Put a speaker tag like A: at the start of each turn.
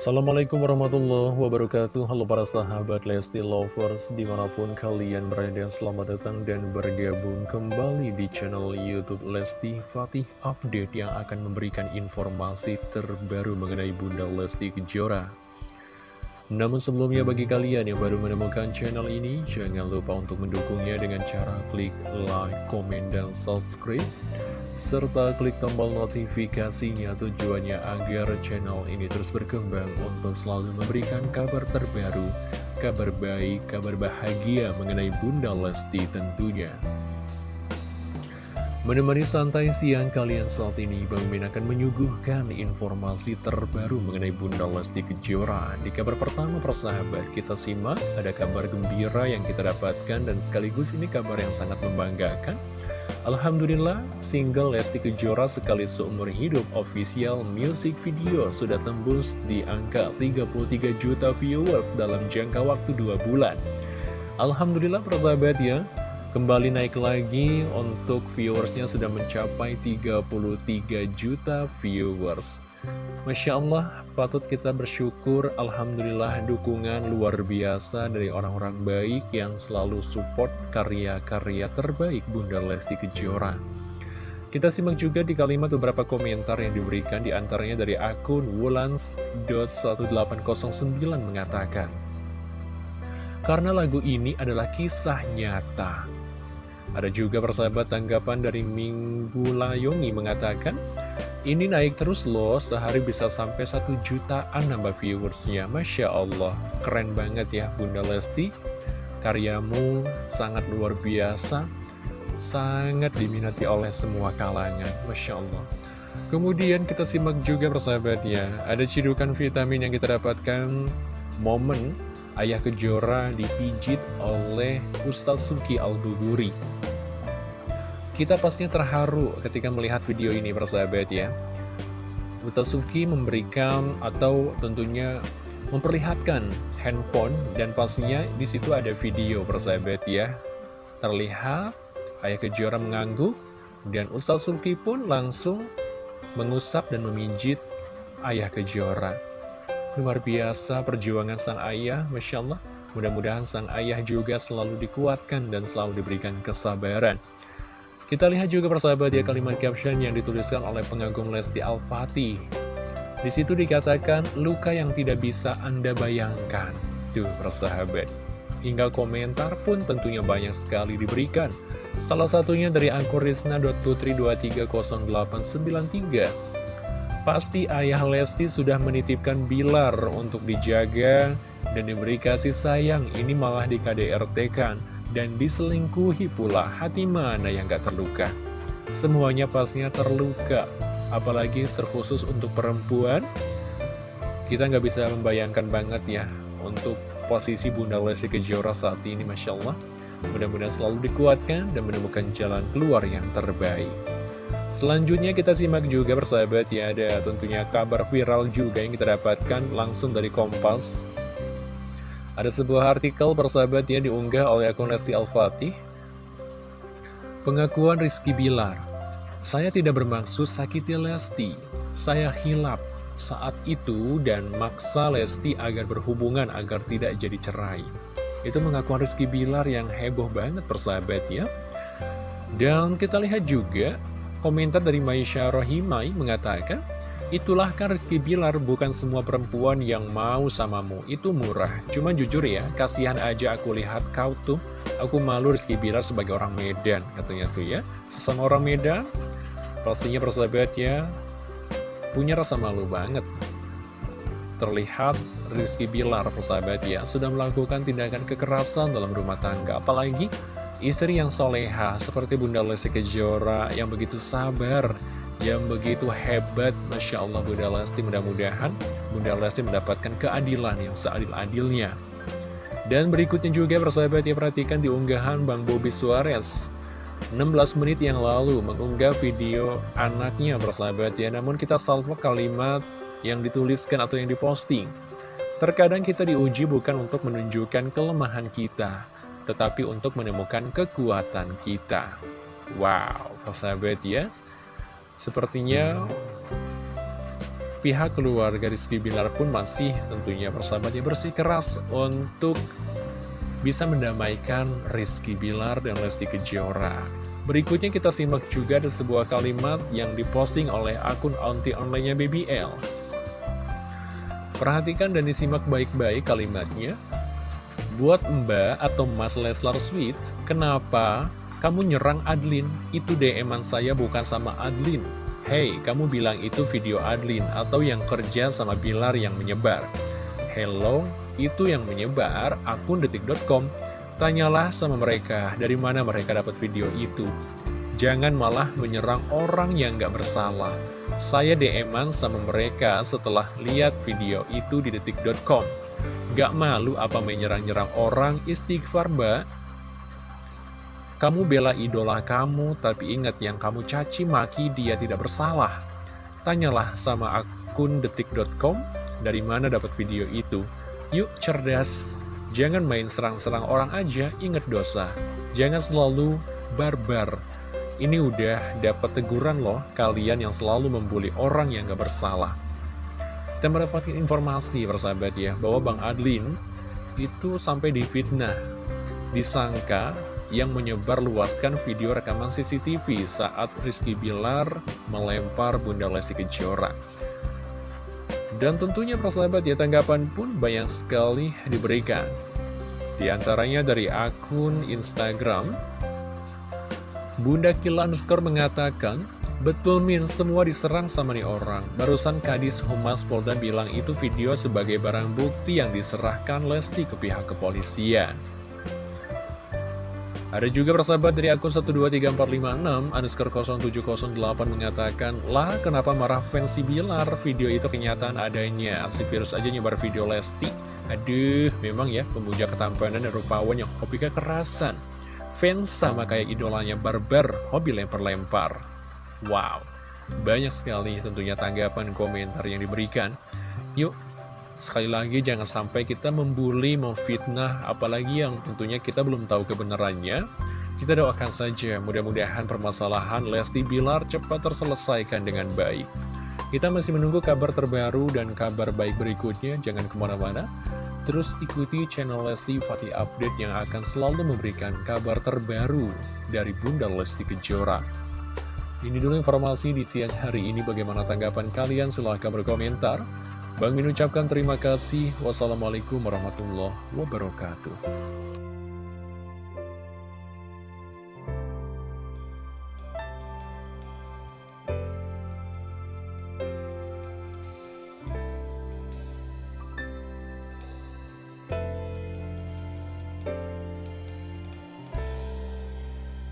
A: Assalamualaikum warahmatullahi wabarakatuh. Halo para sahabat Lesti Lovers Di mana pun kalian berada Selamat datang dan bergabung kembali Di channel Youtube Lesti Fatih Update Yang akan memberikan informasi terbaru Mengenai Bunda Lesti Kejora. Namun sebelumnya bagi kalian yang baru menemukan channel ini Jangan lupa untuk mendukungnya dengan cara klik like, komen, dan subscribe serta klik tombol notifikasinya tujuannya agar channel ini terus berkembang untuk selalu memberikan kabar terbaru, kabar baik, kabar bahagia mengenai Bunda Lesti tentunya. Menemani santai siang kalian saat ini, Bang Min akan menyuguhkan informasi terbaru mengenai Bunda Lesti Kejora. Di kabar pertama persahabat, kita simak ada kabar gembira yang kita dapatkan dan sekaligus ini kabar yang sangat membanggakan. Alhamdulillah, single Lesti Kejora sekali seumur hidup official music video sudah tembus di angka 33 juta viewers dalam jangka waktu 2 bulan. Alhamdulillah persahabat ya, kembali naik lagi untuk viewersnya sudah mencapai 33 juta viewers. Masya Allah, patut kita bersyukur, Alhamdulillah dukungan luar biasa dari orang-orang baik yang selalu support karya-karya terbaik Bunda Lesti Kejora. Kita simak juga di kalimat beberapa komentar yang diberikan di antaranya dari akun Wulans.1809 mengatakan, Karena lagu ini adalah kisah nyata. Ada juga persahabat tanggapan dari Minggu Layongi mengatakan, ini naik terus loh, sehari bisa sampai satu jutaan nambah viewersnya. Masya Allah, keren banget ya Bunda Lesti. Karyamu sangat luar biasa, sangat diminati oleh semua kalangan. Masya Allah. Kemudian kita simak juga persahabat ya, ada cidukan vitamin yang kita dapatkan momen Ayah Kejora dipijit oleh Ustaz Suki Al-Duguri. Kita pastinya terharu ketika melihat video ini persahabat ya. Suki memberikan atau tentunya memperlihatkan handphone dan pastinya di situ ada video persahabat ya. Terlihat Ayah Kejora mengangguk dan Ustaz Suki pun langsung mengusap dan memijit Ayah Kejora Luar biasa perjuangan sang ayah, Masya Allah Mudah-mudahan sang ayah juga selalu dikuatkan dan selalu diberikan kesabaran kita lihat juga persahabat ya kalimat caption yang dituliskan oleh pengagum Lesti Al-Fatih. Di situ dikatakan luka yang tidak bisa Anda bayangkan. Tuh persahabat. Hingga komentar pun tentunya banyak sekali diberikan. Salah satunya dari akun Risna.putri2308993. Pasti ayah Lesti sudah menitipkan Bilar untuk dijaga dan diberi kasih sayang. Ini malah di KDRT kan dan diselingkuhi pula, hati mana yang gak terluka? Semuanya pastinya terluka, apalagi terkhusus untuk perempuan. Kita nggak bisa membayangkan banget ya, untuk posisi Bunda Lesti Kejora saat ini, Masya Allah. Mudah-mudahan selalu dikuatkan dan menemukan jalan keluar yang terbaik. Selanjutnya kita simak juga persahabat ya, ada tentunya kabar viral juga yang kita dapatkan langsung dari Kompas ada sebuah artikel persahabat yang diunggah oleh akun Lesti Al-Fatih. Pengakuan Rizky Bilar. Saya tidak bermaksud sakiti Lesti. Saya hilap saat itu dan maksa Lesti agar berhubungan agar tidak jadi cerai. Itu pengakuan Rizky Bilar yang heboh banget persahabat ya. Dan kita lihat juga komentar dari Maisha Rohimai mengatakan, Itulah kan Rizky Bilar bukan semua perempuan yang mau samamu. Itu murah. Cuman jujur ya kasihan aja aku lihat kau tuh. Aku malu Rizky Bilar sebagai orang Medan Katanya tuh ya. Sesama orang Medan? Pastinya persahabat ya Punya rasa malu banget. Terlihat Rizky Bilar persahabat ya Sudah melakukan tindakan kekerasan dalam rumah tangga. Apalagi istri yang soleha Seperti Bunda Lesti Kejora Yang begitu sabar yang begitu hebat Masya Allah Bunda Lesti. Mudah-mudahan Bunda Lesti mendapatkan keadilan yang seadil-adilnya. Dan berikutnya juga persahabat ya perhatikan di unggahan Bang Bobby Suarez. 16 menit yang lalu mengunggah video anaknya persahabat ya. Namun kita salvo kalimat yang dituliskan atau yang diposting. Terkadang kita diuji bukan untuk menunjukkan kelemahan kita tetapi untuk menemukan kekuatan kita wow persahabat ya Sepertinya pihak keluarga Rizky Bilar pun masih tentunya persahabatnya bersikeras untuk bisa mendamaikan Rizky Bilar dan Lesti Kejora. Berikutnya kita simak juga ada sebuah kalimat yang diposting oleh akun onti online-nya BBL. Perhatikan dan disimak baik-baik kalimatnya. Buat Mbak atau Mas Leslar Sweet, kenapa kamu nyerang Adlin? Itu DM-an saya bukan sama Adlin. Hey, kamu bilang itu video Adlin atau yang kerja sama Bilar yang menyebar. Hello, itu yang menyebar akun detik.com. Tanyalah sama mereka dari mana mereka dapat video itu. Jangan malah menyerang orang yang gak bersalah. Saya DM-an sama mereka setelah lihat video itu di detik.com. Gak malu apa menyerang-nyerang orang istighfar mbak? Kamu bela idola kamu, tapi ingat yang kamu caci maki dia tidak bersalah. Tanyalah sama akun detik.com dari mana dapat video itu. Yuk cerdas, jangan main serang-serang orang aja, ingat dosa. Jangan selalu barbar. Ini udah dapat teguran loh kalian yang selalu membuli orang yang gak bersalah. Kita mendapatkan informasi persahabat ya, bahwa Bang Adlin itu sampai difitnah. Disangka yang menyebar luaskan video rekaman CCTV saat Rizky Bilar melempar Bunda Lesti Kejora. Dan tentunya persahabat ya tanggapan pun banyak sekali diberikan. Di antaranya dari akun Instagram, Bunda Kila underscore mengatakan, Betul Min, semua diserang sama nih orang. Barusan Kadis Humas Polda bilang itu video sebagai barang bukti yang diserahkan Lesti ke pihak kepolisian. Ada juga persahabat dari akun 123456 underscore 0708 mengatakan Lah kenapa marah fans si Bilar? Video itu kenyataan adanya. Si virus aja nyebar video Lesti. Aduh memang ya pemuja ketampanan dan rupawan yang hobi kekerasan. Fans sama kayak idolanya barbar hobi lempar-lempar Wow banyak sekali tentunya tanggapan komentar yang diberikan Yuk Sekali lagi jangan sampai kita membuli, memfitnah, apalagi yang tentunya kita belum tahu kebenarannya. Kita doakan saja, mudah-mudahan permasalahan Lesti Bilar cepat terselesaikan dengan baik. Kita masih menunggu kabar terbaru dan kabar baik berikutnya, jangan ke mana-mana. Terus ikuti channel Lesti Fatih Update yang akan selalu memberikan kabar terbaru dari Bunda Lesti Kejora. Ini dulu informasi di siang hari ini, bagaimana tanggapan kalian? Silahkan berkomentar. Bang Min ucapkan terima kasih. Wassalamualaikum warahmatullahi wabarakatuh.